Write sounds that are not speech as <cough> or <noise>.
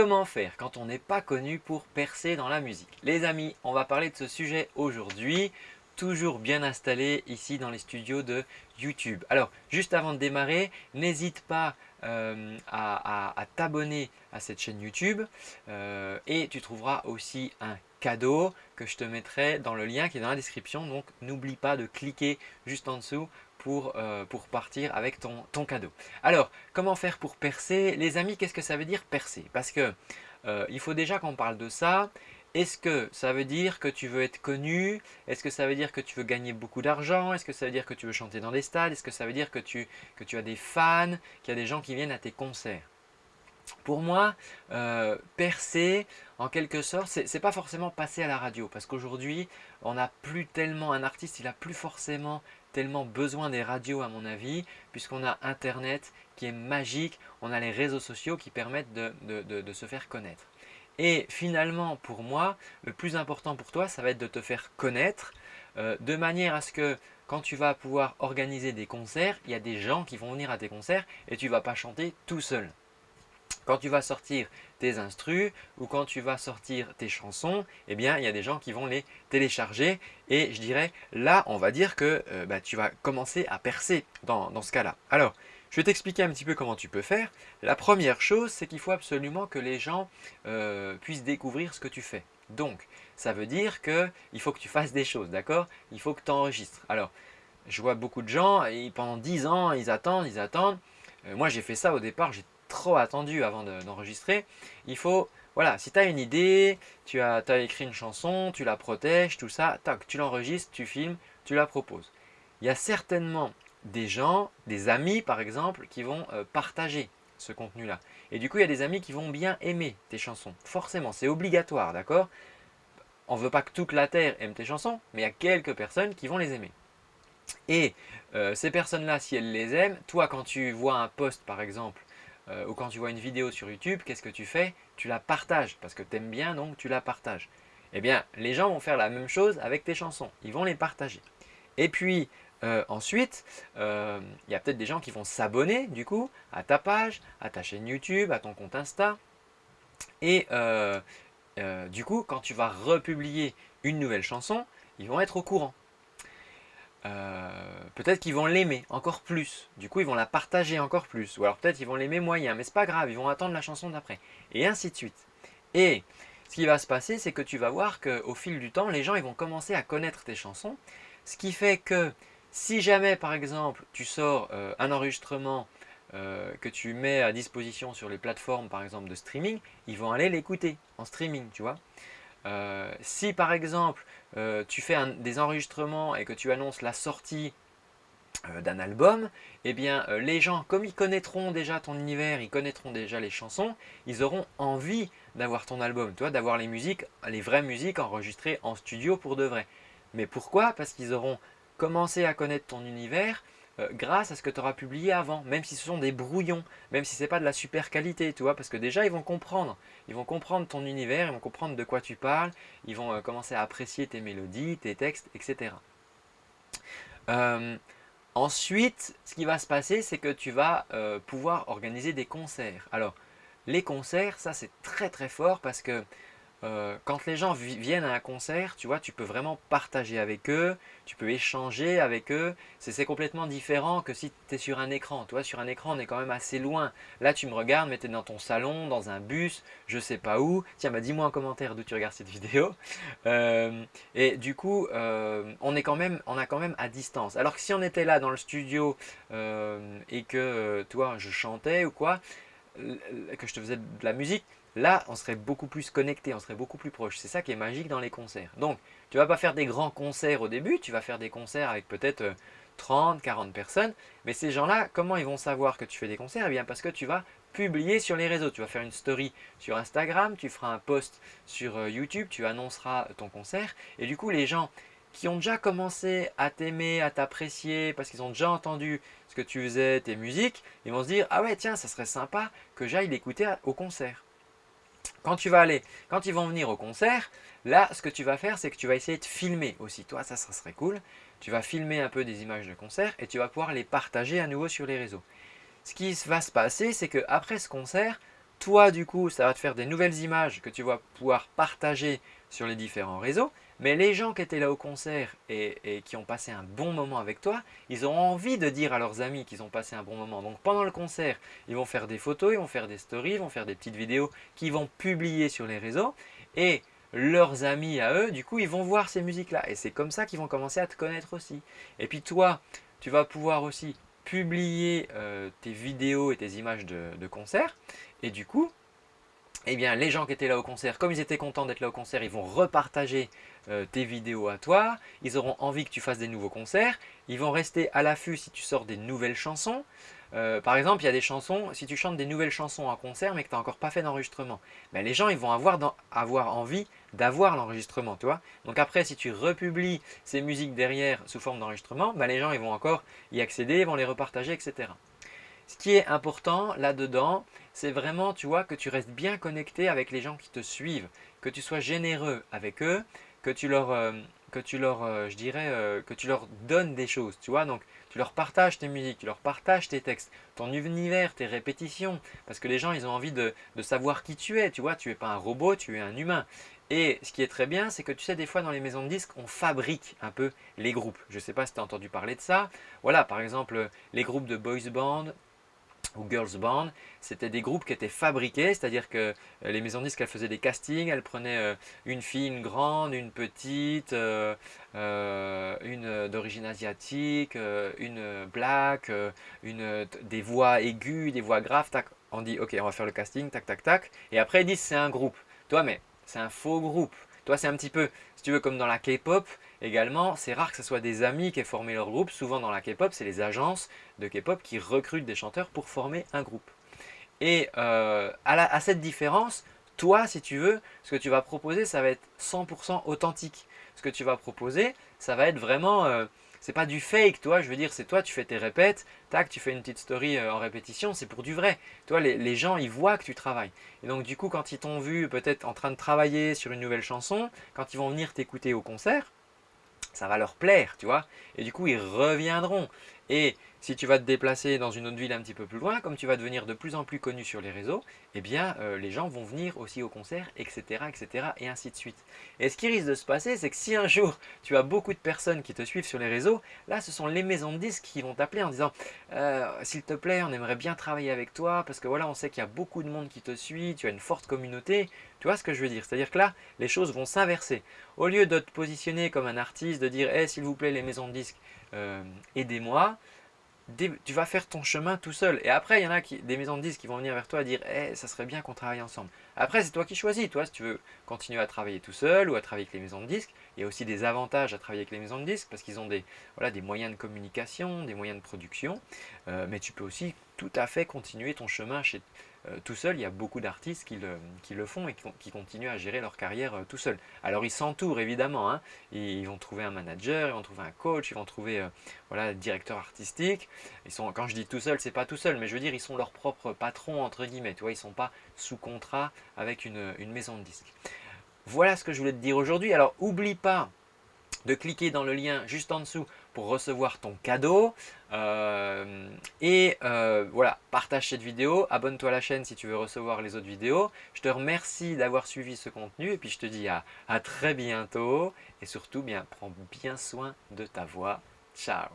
comment faire quand on n'est pas connu pour percer dans la musique? Les amis, on va parler de ce sujet aujourd'hui, toujours bien installé ici dans les studios de YouTube. Alors, juste avant de démarrer, n'hésite pas euh, à, t'abonner à cette chaîne YouTube euh, et tu trouveras aussi un cadeau que je te mettrai dans le lien qui est dans la description. Donc, n'oublie pas de cliquer juste en dessous pour, euh, partir avec ton, ton, cadeau. Alors, comment faire pour percer? Les amis, qu'est-ce que ça veut dire percer? Parce que euh, il faut déjà qu'on parle de ça. Est-ce que ça veut dire que tu veux être connu? Est-ce que ça veut dire que tu veux gagner beaucoup d'argent? Est-ce que ça veut dire que tu veux chanter dans des stades? Est-ce que ça veut dire que tu, que tu as des fans, qu'il y a des gens qui viennent à tes concerts? Pour moi, euh, percer, en quelque sorte, ce n'est pas forcément passer à la radio. Parce qu'aujourd'hui, on n'a plus tellement, un artiste, il n'a plus forcément tellement besoin des radios à mon avis, puisqu'on a Internet qui est magique, on a les réseaux sociaux qui permettent de, se faire connaître. Et finalement, pour moi, le plus important pour toi, ça va être de te faire connaître euh, de manière à ce que quand tu vas pouvoir organiser des concerts, il y a des gens qui vont venir à tes concerts et tu ne vas pas chanter tout seul. Quand tu vas sortir tes instrus ou quand tu vas sortir tes chansons, eh bien, il y a des gens qui vont les télécharger et je dirais, là, on va dire que euh, bah, tu vas commencer à percer dans, ce cas-là. Alors, je vais t'expliquer un petit peu comment tu peux faire. La première chose, c'est qu'il faut absolument que les gens euh, puissent découvrir ce que tu fais. Donc, ça veut dire qu'il faut que tu fasses des choses, d'accord? Il faut que tu enregistres. Alors, je vois beaucoup de gens, et pendant 10 ans, ils attendent, ils attendent. Euh, moi, j'ai fait ça au départ, j'ai trop attendu avant d'enregistrer. il faut, voilà, si tu as une idée, tu as, as, écrit une chanson, tu la protèges, tout ça, tac, tu l'enregistres, tu filmes, tu la proposes. Il y a certainement des gens, des amis par exemple, qui vont euh, partager ce contenu-là. Et du coup, il y a des amis qui vont bien aimer tes chansons. Forcément, c'est obligatoire, d'accord? On ne veut pas que toute la Terre aime tes chansons, mais il y a quelques personnes qui vont les aimer. Et euh, ces personnes-là, si elles les aiment, toi, quand tu vois un post, par exemple, euh, ou quand tu vois une vidéo sur YouTube, qu'est-ce que tu fais? Tu la partages parce que tu aimes bien, donc tu la partages. Eh bien, les gens vont faire la même chose avec tes chansons. Ils vont les partager. Et puis, euh, ensuite, euh, il y a peut-être des gens qui vont s'abonner du coup à ta page, à ta chaîne YouTube, à ton compte Insta. Et du coup, quand tu vas republier une nouvelle chanson, ils vont être au courant. Euh, peut-être qu'ils vont l'aimer encore plus. Du coup, ils vont la partager encore plus. Ou alors peut-être ils vont l'aimer moyen, mais c'est pas grave, ils vont attendre la chanson d'après. Et ainsi de suite. Et ce qui va se passer, c'est que tu vas voir qu'au fil du temps, les gens ils vont commencer à connaître tes chansons. Ce qui fait que si jamais, par exemple, tu sors euh, un enregistrement euh, que tu mets à disposition sur les plateformes, par exemple, de streaming, ils vont aller l'écouter en streaming, tu vois. Euh, si par exemple euh, tu fais des enregistrements et que tu annonces la sortie euh, d'un album, eh bien les gens, comme ils connaîtront déjà ton univers, ils connaîtront déjà les chansons, ils auront envie d'avoir ton album, d'avoir les musiques, les vraies musiques enregistrées en studio pour de vrai. Mais pourquoi? Parce qu'ils auront commencé à connaître ton univers, euh, grâce à ce que tu auras publié avant, même si ce sont des brouillons, même si ce n'est pas de la super qualité, tu vois, parce que déjà ils vont comprendre, ils vont comprendre ton univers, ils vont comprendre de quoi tu parles, ils vont euh, commencer à apprécier tes mélodies, tes textes, etc. Euh, ensuite, ce qui va se passer, c'est que tu vas pouvoir organiser des concerts. Alors, les concerts, ça c'est très très fort parce que euh, quand les gens viennent à un concert, tu vois, tu peux vraiment partager avec eux, tu peux échanger avec eux. C'est complètement différent que si tu es sur un écran. Tu vois, sur un écran, on est quand même assez loin. Là, tu me regardes, mais tu es dans ton salon, dans un bus, je sais pas où. Tiens, bah, dis-moi en commentaire d'où tu regardes cette <laughs> vidéo. Euh, et du coup, euh, on, est quand même, on a quand même à distance. Alors que si on était là dans le studio et que, toi, je chantais ou quoi, que je te faisais de la musique, Là, on serait beaucoup plus connecté, on serait beaucoup plus proche. C'est ça qui est magique dans les concerts. Donc, tu ne vas pas faire des grands concerts au début, tu vas faire des concerts avec peut-être 30, euh, 40 personnes. Mais ces gens-là, comment ils vont savoir que tu fais des concerts? Eh bien, parce que tu vas publier sur les réseaux. Tu vas faire une story sur Instagram, tu feras un post sur euh, YouTube, tu annonceras ton concert. Et du coup, les gens qui ont déjà commencé à t'aimer, à t'apprécier, parce qu'ils ont déjà entendu ce que tu faisais, tes musiques, ils vont se dire « Ah ouais, tiens, ça serait sympa que j'aille l'écouter au concert ». Quand tu vas aller, quand ils vont venir au concert, là, ce que tu vas faire, c'est que tu vas essayer de filmer aussi. Toi, ça, ça serait cool. Tu vas filmer un peu des images de concert et tu vas pouvoir les partager à nouveau sur les réseaux. Ce qui va se passer, c'est qu'après ce concert, Toi, du coup, ça va te faire des nouvelles images que tu vas pouvoir partager sur les différents réseaux. Mais les gens qui étaient là au concert et, qui ont passé un bon moment avec toi, ils ont envie de dire à leurs amis qu'ils ont passé un bon moment. Donc pendant le concert, ils vont faire des photos, ils vont faire des stories, ils vont faire des petites vidéos qu'ils vont publier sur les réseaux. Et leurs amis à eux, du coup, ils vont voir ces musiques-là. Et c'est comme ça qu'ils vont commencer à te connaître aussi. Et puis toi, tu vas pouvoir aussi publier euh, tes vidéos et tes images de, de concert. Et du coup, eh bien, les gens qui étaient là au concert, comme ils étaient contents d'être là au concert, ils vont repartager euh, tes vidéos à toi. Ils auront envie que tu fasses des nouveaux concerts. Ils vont rester à l'affût si tu sors des nouvelles chansons. Euh, par exemple, il y a des chansons, si tu chantes des nouvelles chansons en concert mais que tu n'as encore pas fait d'enregistrement, ben, les gens ils vont avoir, envie d'avoir l'enregistrement. Donc après, si tu republies ces musiques derrière sous forme d'enregistrement, ben, les gens ils vont encore y accéder, ils vont les repartager, etc. Ce qui est important là-dedans, c'est vraiment tu vois, que tu restes bien connecté avec les gens qui te suivent, que tu sois généreux avec eux, que tu leur, euh, que tu leur euh, je dirais, euh, que tu leur donnes des choses, tu vois. Donc, tu leur partages tes musiques, tu leur partages tes textes, ton univers, tes répétitions, parce que les gens, ils ont envie de, de savoir qui tu es, tu vois. Tu n'es pas un robot, tu es un humain. Et ce qui est très bien, c'est que tu sais, des fois dans les maisons de disques, on fabrique un peu les groupes. Je ne sais pas si tu as entendu parler de ça. Voilà, par exemple, les groupes de boys band, ou Girls Band, c'était des groupes qui étaient fabriqués, c'est-à-dire que euh, les maisons de disques, faisaient des castings, elles prenaient euh, une fille, une grande, une petite, euh, une d'origine asiatique, une black, une, des voix aiguës, des voix graves, tac, on dit ok on va faire le casting, tac tac tac, et après ils disent c'est un groupe. Toi mais c'est un faux groupe, toi, c'est un petit peu, si tu veux, comme dans la K-pop également, c'est rare que ce soit des amis qui aient formé leur groupe. Souvent dans la K-pop, c'est les agences de K-pop qui recrutent des chanteurs pour former un groupe. Et euh, à, cette différence, toi, si tu veux, ce que tu vas proposer, ça va être 100% authentique. Ce que tu vas proposer, ça va être vraiment... Euh, c'est pas du fake, toi, je veux dire, c'est toi, tu fais tes répètes, tac, tu fais une petite story euh, en répétition, c'est pour du vrai. Toi, les, les, gens, ils voient que tu travailles. Et donc, du coup, quand ils t'ont vu peut-être en train de travailler sur une nouvelle chanson, quand ils vont venir t'écouter au concert, ça va leur plaire, tu vois. Et du coup, ils reviendront. Et si tu vas te déplacer dans une autre ville un petit peu plus loin, comme tu vas devenir de plus en plus connu sur les réseaux, eh bien, euh, les gens vont venir aussi au concert, etc., etc., et ainsi de suite. Et ce qui risque de se passer, c'est que si un jour, tu as beaucoup de personnes qui te suivent sur les réseaux, là, ce sont les maisons de disques qui vont t'appeler en disant euh, S'il te plaît, on aimerait bien travailler avec toi, parce que voilà, on sait qu'il y a beaucoup de monde qui te suit, tu as une forte communauté. Tu vois ce que je veux dire? C'est-à-dire que là, les choses vont s'inverser. Au lieu de te positionner comme un artiste, de dire hey, s'il vous plaît, les maisons de disques, euh, aidez-moi », tu vas faire ton chemin tout seul. Et après, il y en a qui, des maisons de disques qui vont venir vers toi et dire hey, ça serait bien qu'on travaille ensemble ». Après, c'est toi qui choisis. Toi, si tu veux continuer à travailler tout seul ou à travailler avec les maisons de disques, il y a aussi des avantages à travailler avec les maisons de disques parce qu'ils ont des, voilà, des moyens de communication, des moyens de production. Euh, mais tu peux aussi tout à fait continuer ton chemin chez, tout seul, il y a beaucoup d'artistes qui le, font et qui, continuent à gérer leur carrière euh, tout seul. Alors ils s'entourent évidemment, hein. ils, vont trouver un manager, ils vont trouver un coach, ils vont trouver euh, voilà, directeur artistique. Ils sont, quand je dis tout seul, c'est pas tout seul, mais je veux dire ils sont leurs propres patrons entre guillemets, tu vois, ils sont pas sous contrat avec une, une maison de disques. Voilà ce que je voulais te dire aujourd'hui. Alors oublie pas de cliquer dans le lien juste en dessous recevoir ton cadeau. Euh, et euh, voilà, partage cette vidéo, abonne-toi à la chaîne si tu veux recevoir les autres vidéos. Je te remercie d'avoir suivi ce contenu et puis je te dis à, à très bientôt. Et surtout, bien, prends bien soin de ta voix. Ciao